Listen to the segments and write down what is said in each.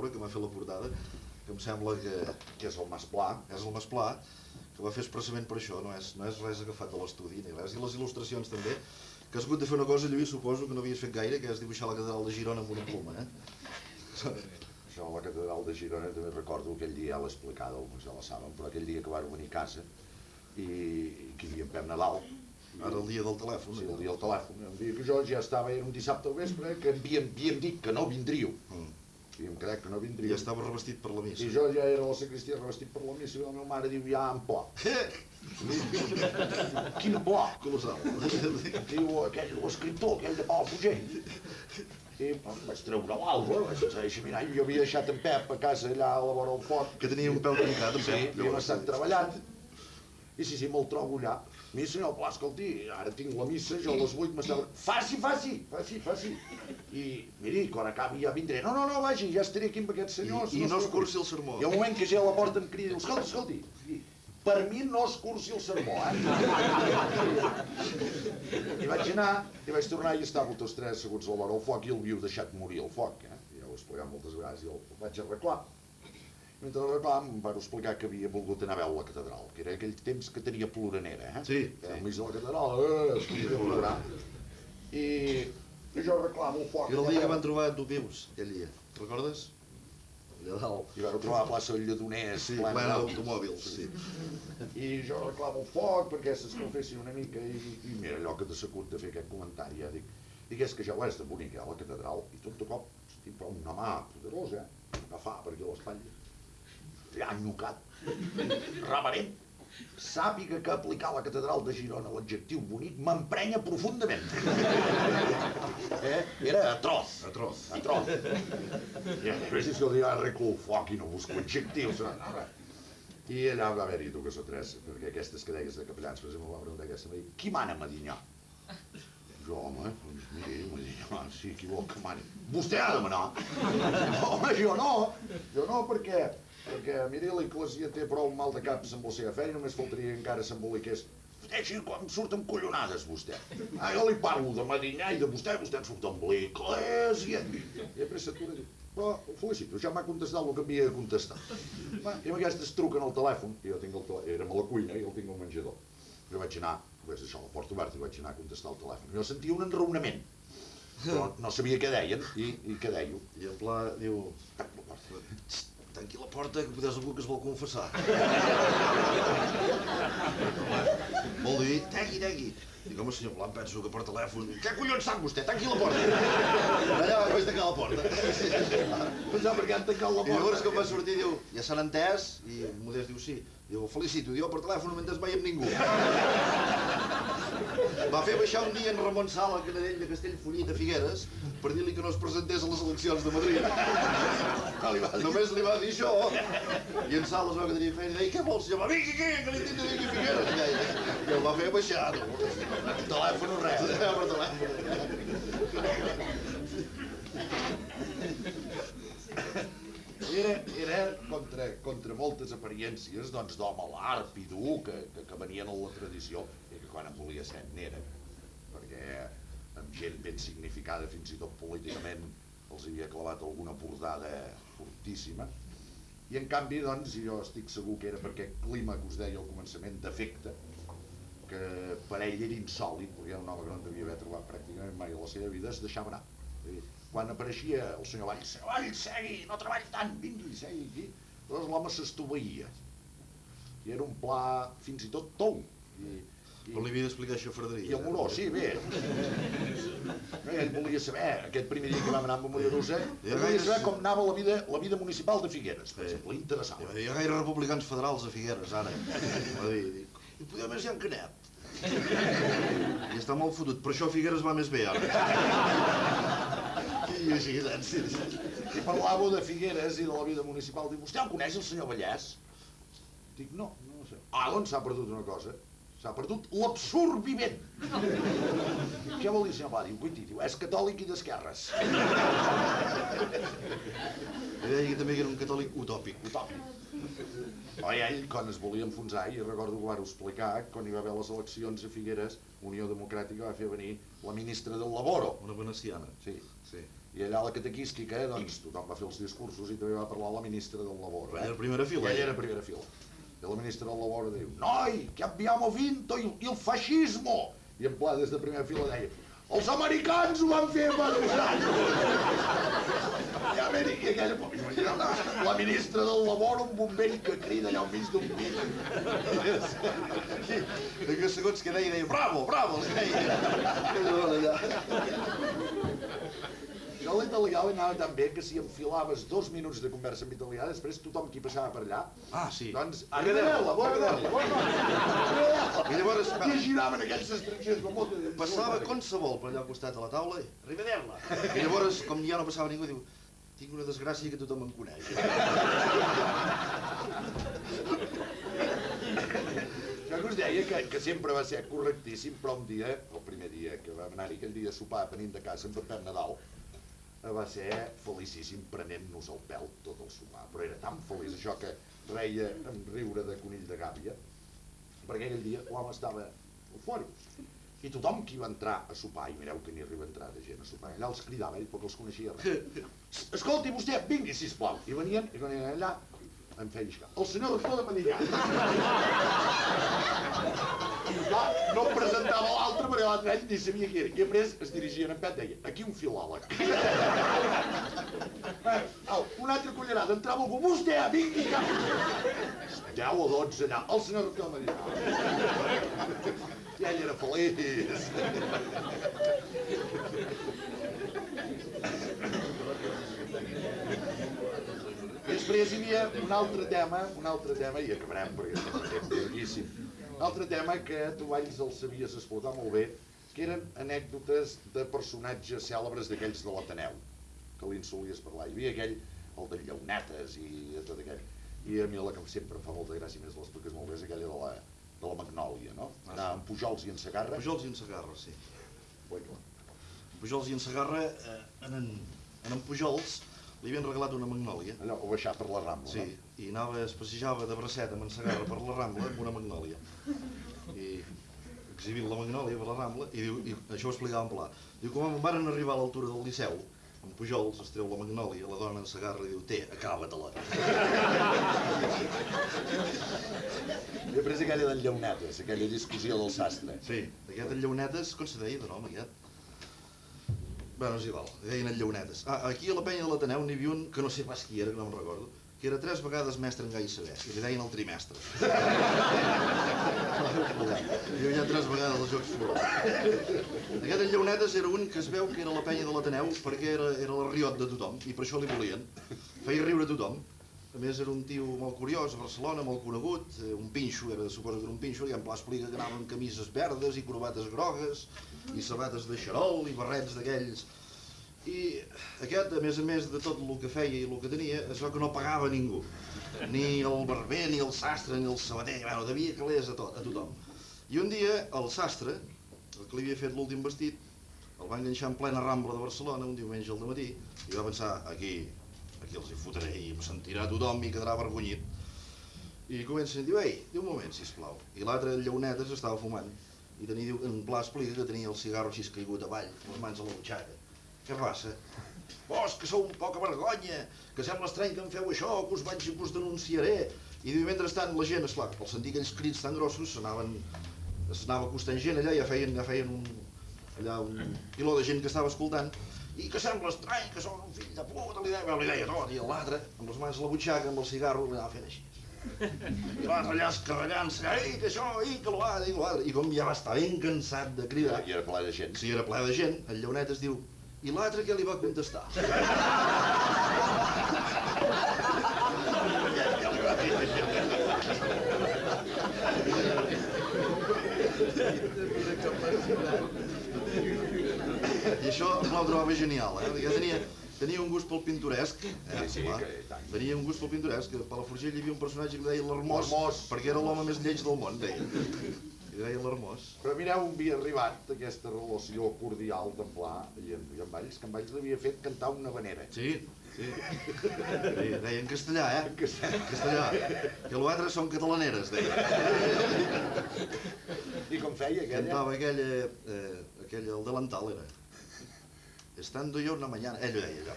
Roure, que m'ha fet la portada, que em sembla que, que és el Mas Pla, és el Mas Pla, que va fer expressament per això, no és, no és res agafat de l'estudi ni res, i les il·lustracions també, que has hagut de fer una cosa, Lluís, suposo que no havies fet gaire, que és dibuixar la catedral de Girona amb una pluma, eh? Això la catedral de Girona també recordo aquell dia, ja l'explicava, alguns ja la saben, però aquell dia que van venir a casa i, i que hi havia en Pep Nadal, Ara el dia del telèfon. sí, el dia del telèfon, un dia que jo ja estava, era un dissabte al vespre, que havíem, havíem dit que no vindríeu, Mm. havíem cregut que no I vindríeu, estava revestit per la missa. i jo ja era la sacristia revestit per la missa i la meva mare diu, ja, en pla. Quin pla? Colossal. Diu, aquell, l'escriptor, aquell de Palafrugell. I doncs, vaig treure l'alba, vaig deixar mirar, jo havia deixat en Pep a casa allà a la vora del foc, Que tenia un peu trencat, en Sí, Pep. havíem estat treballant. I sí, sí, me'l trobo allà. Mi, senyor Pla, escolti, ara tinc la missa, jo a les 8 m'estava... Faci, faci, faci, faci. I, miri, quan acabi ja vindré. No, no, no, vagi, ja estaré aquí amb aquests senyors. I, i no es preocupi." cursi el sermó. I al moment que ja a la porta em crida, escolti, escolti, per mi no es cursi el sermó, eh? I vaig anar, i vaig tornar i estava tots tres asseguts a la vora del foc i el viu deixat morir al foc, eh? Ja ho he explicat moltes vegades i el vaig arreglar. Mentre arreglar em van explicar que havia volgut anar a veure la catedral, que era aquell temps que tenia ploranera, eh? Sí, sí. Enmig de la catedral, eh, es podia plorar. I, i jo reclamo foc. Era el dia que van trobar tu vius, aquell dia. Recordes? Allà dalt. I vam trobar a la plaça del Lledoners, Sí, plena d'auto- d'automòbils, sí. I jo reclamo foc perquè s'escalfessin una mica i, i mira allò que t'ha segut de fer aquest comentari, ja dic, dic és que ja ho és de bonic, eh, la catedral, i tot de cop, hosti, però una mà poderosa, eh, agafar per aquí a l'espatlla, allà enyocat, reverent, sàpiga que aplicar a la catedral de Girona l'adjectiu bonic m'emprenya profundament. eh? Era atroç. Atroç. Atroç. I més és que jo arreglo el foc i no busco adjectius. I allà va haver-hi dues o tres, perquè aquestes que deies de capellans, per exemple, va preguntar aquesta, va dir, qui mana a Medinyà? Jo, home, doncs miri, Medinyà, sí, qui vol que mani? Vostè ha de manar. home, jo no, jo no, perquè, perquè miri, l'Eclesia té prou mal de caps amb la seva feina, només faltaria que encara s'emboliqués. Així com surten collonades, vostè. Ah, jo li parlo de Medinyà i de vostè, vostè em surt amb l'Eclesia. I a pressa tu diu, però ho felicito, ja m'ha contestat el que havia de contestar. Va, I amb aquestes truquen al telèfon, i jo tinc el telèfon, érem a la cuina i el tinc al menjador. Jo vaig anar, vaig deixar la porta oberta i vaig anar a contestar el telèfon. Jo sentia un enraonament, però no sabia què deien i, i què deio. I en pla diu, Tac la porta. "Txt, tanqui la porta que potser algú que es vol confessar. Vol dir, tegui, tegui. Dic, home, senyor em penso que per telèfon... Què collons sap vostè? Tanqui la porta. Allà vaig tancar la porta. Pensava perquè han tancat la I llavors porta. quan va sortir diu, ja s'han entès? I Modest diu, sí. Diu, felicito, diu, per telèfon entès mai amb ningú. Va fer baixar un dia en Ramon Sala, canadell de Castellfollit a Figueres, per dir-li que no es presentés a les eleccions de Madrid. No li va dir. Només li va dir això. I en Sala es va quedar feina i deia, què vols? Jo va, vingui aquí, que li tinc de dir a Figueres. I, deia, I el va fer baixar. No? Telèfon o res. Eh, per telèfon. Era, era contra, contra moltes apariències doncs, d'home a l'arp i dur que, que, que venien a la tradició que quan en volia ser n'era perquè amb gent ben significada fins i tot políticament els havia clavat alguna bordada fortíssima i en canvi doncs jo estic segur que era perquè aquest clima que us deia al començament d'efecte que per ell era insòlid perquè era un home que no en devia haver trobat pràcticament mai a la seva vida es deixava anar dir, quan apareixia el senyor Valls, senyor segui, no treballi tant, vingui, segui aquí. Llavors l'home s'estoveïa. I era un pla fins i tot tou. I, Però li havia d'explicar això a Frederic. i amorós, sí, bé. No, ell volia saber, aquest primer dia que vam anar amb Mollerussa, ell volia saber com anava la vida, la vida municipal de Figueres, per exemple, interessant. Hi ha gaire republicans federals a Figueres, ara. Va dir, dic, i poder més hi ha Canet. I està molt fotut, per això Figueres va més bé, ara. I així, saps? I parlava de Figueres i de la vida municipal. Diu, vostè el coneix, el senyor Vallès? Dic, no, no ho sé. Ah, doncs s'ha perdut una cosa. S'ha perdut l'absurd vivent. Què vol dir, senyor Pla? Diu, guiti, diu, és catòlic i d'esquerres. I deia que també que era un catòlic utòpic. Utòpic. Oi, ell, quan es volia enfonsar, i recordo que ho explicar, quan hi va haver les eleccions a Figueres, Unió Democràtica va fer venir la ministra del Laboro. Una veneciana. Sí, Sí. I allà a la catequística, doncs, tothom va fer els discursos i també va parlar la ministra del Labor. Era a primera fila. I ella era primera fila. I la ministra del Labor diu, noi, que abbiamo vinto il, il fascismo! I en pla, des de primera fila deia, els americans ho van fer dos anys! I, aquella, imagina, la, la ministra del Labor, un bombell que crida allà al mig d'un pit. I que segons que deia, deia, bravo, bravo, els deia. Jo l'italià li anava tan bé que si enfilaves dos minuts de conversa en italià, després tothom qui passava per allà, Ah, sí. doncs, arrivederla, bona arrivederla. I llavors I giraven aquells estrangers com molta passava qualsevol per allà al costat de la taula i arrivederla. I llavors, com ja no passava ningú, diu, tinc una desgràcia que tothom em coneix. Jo que us deia que, que sempre va ser correctíssim, però un dia, el primer dia que vam anar-hi, aquell dia a sopar venint de casa amb en Pep Nadal, va ser felicíssim prenent-nos el pèl tot el sopar, però era tan feliç això que reia en riure de conill de gàbia, perquè aquell dia l'home estava fora. I tothom qui va entrar a sopar, i mireu que n'hi arriba a entrar de gent a sopar, allà els cridava ell perquè els coneixia res. Escolti vostè, vingui sisplau. I venien, i venien allà, em feia lliscar. El senyor rector de Medinyà. I clar, no em presentava l'altre perquè l'altre ell ni sabia qui era. I després es dirigien en Pet deia, aquí un filòleg. au, una altra cullerada, entrava algú, vostè, vingui cap. 10 o 12 allà, el senyor de Medinyà. I ell era feliç. Després hi havia un altre tema, un altre tema, i acabarem perquè és un temps llarguíssim, altre tema que tu valls el sabies explotar molt bé, que eren anècdotes de personatges cèlebres d'aquells de l'Ateneu, que li en solies parlar. Hi havia aquell, el de Llaunetes i tot aquell. I a mi la que sempre em fa molta gràcia, més l'expliques molt bé, és aquella de la, de la Magnòlia, no? Ah, Anar amb Pujols i en Segarra. Pujols i en Segarra, sí. Ui, clar. Pujols i en Segarra, eh, en, en, en, Pujols li havien regalat una magnòlia. Allò, o baixar per la Rambla, Sí, no? I anava, es passejava de bracet amb en Segarra per la Rambla amb una magnòlia. I exhibint la magnòlia per la Rambla, i, diu, i això ho explicava en pla. Diu, quan van arribar a l'altura del Liceu, en Pujols es treu la magnòlia, la dona en Segarra i diu, té, acaba-te-la. I després aquella del Llaunetes, aquella discussió del sastre. Sí, aquest en Llaunetes, com se deia de nom aquest? Bueno, és igual, deien en Llaunetes. Ah, aquí a la penya de l'Ateneu n'hi havia un que no sé pas qui era, que no me'n recordo, que era tres vegades mestre en gai saber, i li deien el trimestre. I havia tres vegades els Jocs Florals. Aquest en Llaunetes era un que es veu que era la penya de l'Ateneu perquè era, era la riot de tothom, i per això li volien. Feia riure tothom. A més, era un tio molt curiós, a Barcelona, molt conegut, eh, un pinxo, era, suposo que era un pinxo, i en Pla explica que anava amb camises verdes i corbates grogues, i sabates de xarol i barrets d'aquells. I aquest, a més a més de tot el que feia i el que tenia, es veu que no pagava ningú. Ni el barber, ni el sastre, ni el sabater, bueno, devia calés a, tot, a tothom. I un dia el sastre, el que li havia fet l'últim vestit, el va enganxar en plena Rambla de Barcelona un diumenge al matí i va pensar, aquí, aquí els hi fotré i em sentirà tothom i quedarà avergonyit. I comença a dir, ei, diu un moment, sisplau. I l'altre, Lleonetes, estava fumant i tenia, diu, en Pla explica que tenia el cigarro així caigut avall, les mans a la butxaca. Què passa? Vos, que sou un poca vergonya, que sembla estrany que em feu això, que us vaig i que us denunciaré. I diu, mentrestant, la gent, esclar, al sentir aquells crits tan grossos, s'anaven s'anava acostant gent allà, ja feien, ja feien un, allà un piló de gent que estava escoltant, i que sembla estrany, que sou un fill de puta, li deia, li deia tot, i l'altre, amb les mans a la butxaca, amb el cigarro, li anava fent així. I l'altre allà escarrallant-se, ei, que això, ei, que l'altre, i l'altre, i com ja va estar ben cansat de cridar, I era ple de gent. si era ple de gent, el lleonet es diu, i l'altre què li va contestar? I això ho trobava genial, eh? Perquè tenia, tenia un gust pel pintoresc, eh? Sí, sí. Tenia un gust pel pintoresc, a Palafrugell hi havia un personatge que deia L'Hermós. perquè era l'home més lleig del món, deia. Li deia l'Hermós. Però mireu on havia arribat aquesta relació cordial d'en Pla i en, i en Valls, que en Valls l'havia fet cantar una vanera. Sí, sí. sí deia en castellà, eh? En castellà. En castellà. Que l'altre són catalaneres, deia. I com feia aquella? Cantava aquella, eh, aquella, el delantal era. estando yo una mañana, ell ho deia allò,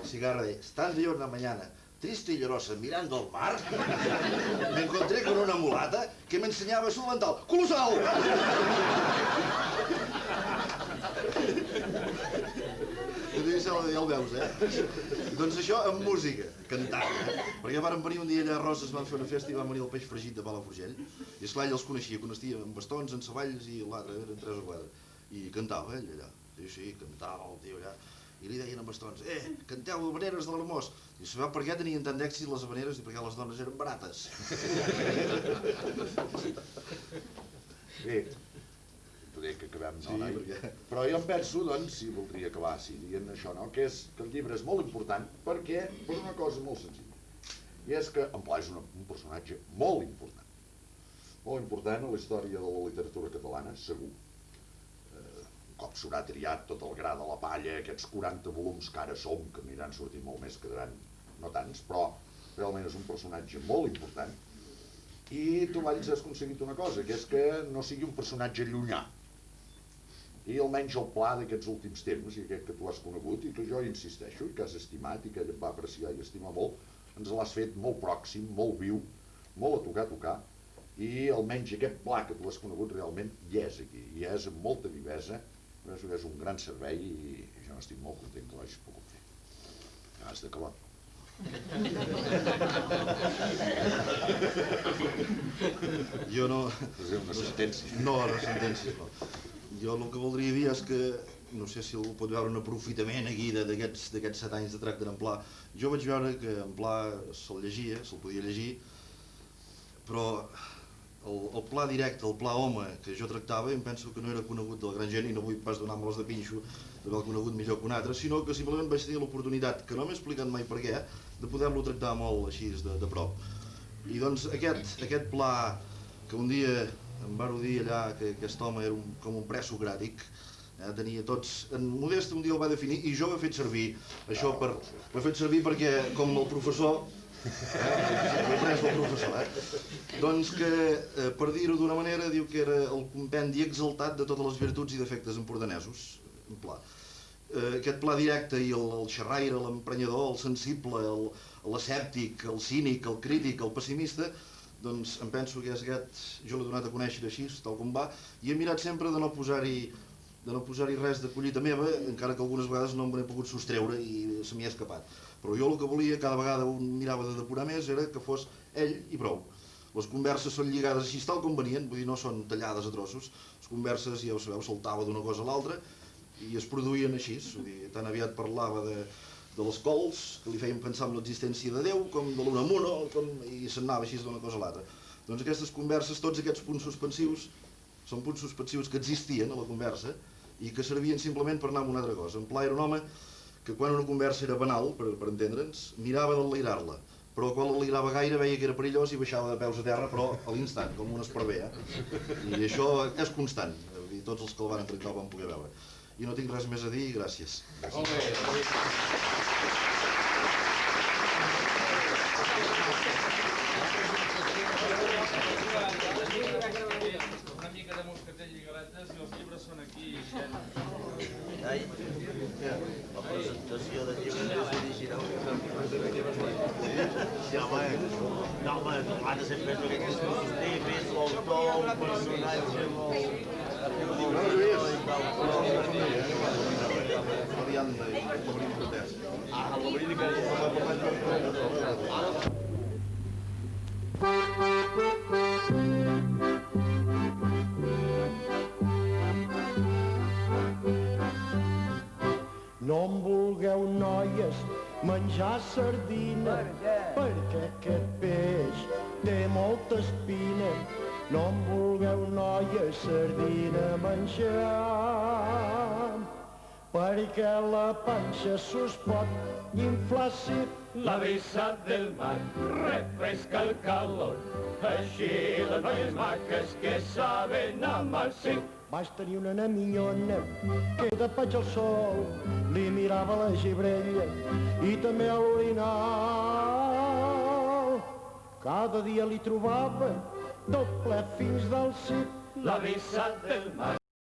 el cigarro deia, estando yo una mañana triste y llorosa mirando al mar, me encontré con una mulata que me enseñaba su delantal. ¡Colosal! I tu ja el veus, eh? Doncs això amb música, cantant. Eh? Perquè varen venir un dia allà a Roses, van fer una festa i van venir el peix fregit de Palafrugell. I esclar, ell els coneixia, coneixia amb bastons, en savalls i l'altre, eren tres o quatre. I cantava ell allà. Sí, sí, cantava el tio allà. I li deien amb bastons, eh, canteu habaneres de l'Hermós. I sabeu per què tenien tant d'èxit les habaneres? I perquè les dones eren barates. Bé, poder que acabem, no, Sí, noi? perquè- Però jo em penso, doncs, si voldria acabar sí, dient això, no? que, és, que el llibre és molt important perquè, per una cosa molt senzilla, i és que en Pla és una, un personatge molt important, molt important a la història de la literatura catalana, segur. Cop s'haurà triat tot el gra de la palla, aquests 40 volums que ara som, que aniran sortint molt més, quedaran no tants, però realment és un personatge molt important, i tu, Valls, has aconseguit una cosa, que és que no sigui un personatge llunyà. I almenys el pla d'aquests últims temps, i aquest que tu has conegut, i que jo hi insisteixo, que has estimat, i que ell va apreciar i estimar molt, ens l'has fet molt pròxim, molt viu, molt a tocar, a tocar, i almenys aquest pla que tu has conegut realment hi és aquí, i és amb molta vivesa, penso que és un gran servei i jo n'estic molt content que l'hagis pogut fer. Has d'acabar. Jo no... És una sentència. No, no sentències, no. Jo el que voldria dir és que, no sé si algú pot veure un aprofitament aquí de- d'aquests d'aquests set anys de tracte en Pla. Jo vaig veure que en Pla se'l llegia, se'l podia llegir, però el, el pla directe, el pla home que jo tractava, em penso que no era conegut de la gran gent i no vull pas donar-me'ls de pinxo d'haver conegut millor que un altre, sinó que simplement vaig tenir l'oportunitat, que no m'he explicat mai per què, de poder-lo tractar molt així de, de prop. I doncs aquest, aquest pla que un dia em vau dir allà que aquest home era un, com un presocràtic, eh, tenia tots... En Modest un dia el va definir i jo ho he fet servir, això per... Ho he fet servir perquè, com el professor, eh, pres del professor, eh? Doncs que, eh, per dir-ho d'una manera, diu que era el compendi exaltat de totes les virtuts i defectes empordanesos, un pla. Eh, aquest pla directe i el, el xerraire, l'emprenyador, el sensible, el, l'escèptic, el cínic, el crític, el pessimista, doncs em penso que és aquest, jo l'he donat a conèixer així, tal com va, i he mirat sempre de no posar-hi de no posar-hi res de collita meva, encara que algunes vegades no me n'he pogut sostreure i se m'hi ha escapat. Però jo el que volia, cada vegada un mirava de depurar més, era que fos ell i prou. Les converses són lligades així tal com venien, vull dir, no són tallades a trossos. Les converses, ja ho sabeu, saltava d'una cosa a l'altra i es produïen així. Vull dir, tan aviat parlava de, de les cols, que li feien pensar en l'existència de Déu, com de l'Unamuno, com, i s'anava així d'una cosa a l'altra. Doncs aquestes converses, tots aquests punts suspensius, són punts suspensius que existien a la conversa i que servien simplement per anar amb una altra cosa. En Pla era un home que quan una conversa era banal, per, per entendre'ns, mirava d'enlairar-la, però quan l'enlairava gaire veia que era perillós i baixava de peus a terra, però a l'instant, com un esparver, eh? I això és constant, i tots els que el van tractar ho van poder veure. I no tinc res més a dir, i gràcies. Una mica de moscatell i galetes i els llibres són aquí. Ai, la presentació del llibre més original que fem. Sí, home, no, home, ha de ser més aquestes coses típics, l'autor, el personatge, molt... Variant de l'obrir cortès. Ah, l'obrir que No em vulgueu, noies, menjar sardina, perquè aquest peix té molta espina. No em vulgueu, noies, sardina menjar, perquè la panxa s'us pot inflar si La brisa del mar refresca el calor, així les noies maques que saben amar sí. Vaig tenir una nena minyona que de paig al sol li mirava la gibrella i també a l'orinal. Cada dia li trobava doble fins del cit. La brisa del mar